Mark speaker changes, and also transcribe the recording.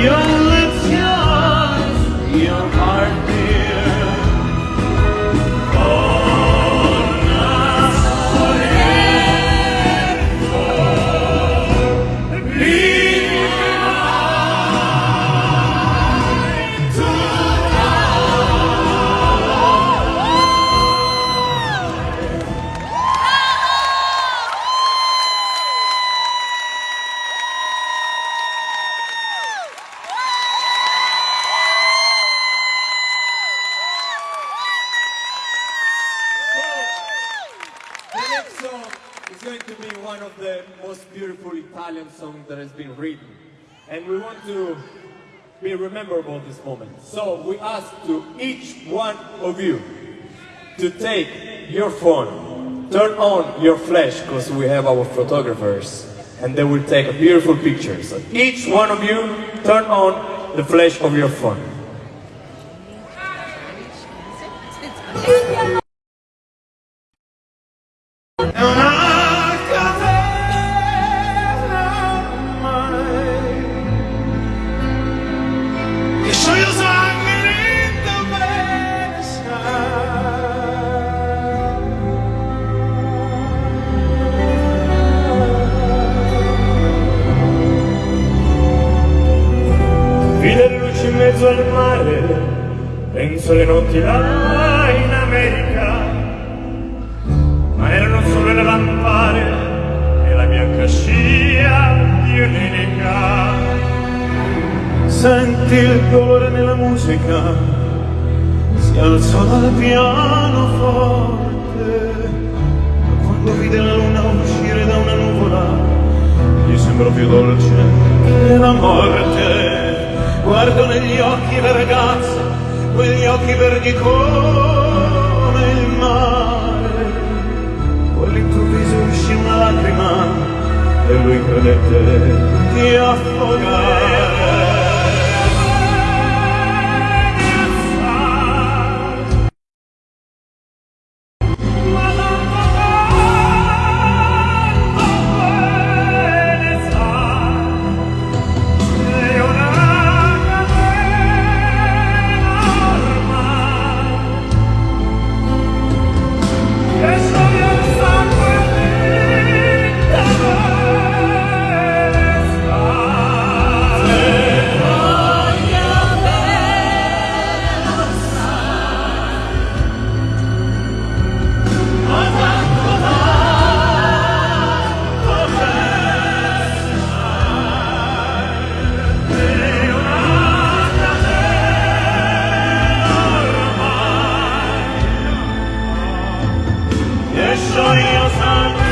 Speaker 1: Young song is going to be one of the most beautiful Italian songs that has been written. And we want to be rememberable this moment. So we ask to each one of you to take your phone, turn on your flash, because we have our photographers, and they will take a beautiful picture. So each one of you turn on the flash of your phone.
Speaker 2: È una catena mai che scioglie sangue dove Vide le luci in mezzo al mare, penso alle notti là in America scia di un'enica. Senti il dolore nella musica, si alzò dal pianoforte, ma quando vide la luna uscire da una nuvola, gli sembrò più dolce che la morte. Guardo negli occhi la ragazza, quegli occhi verdi come 主よさん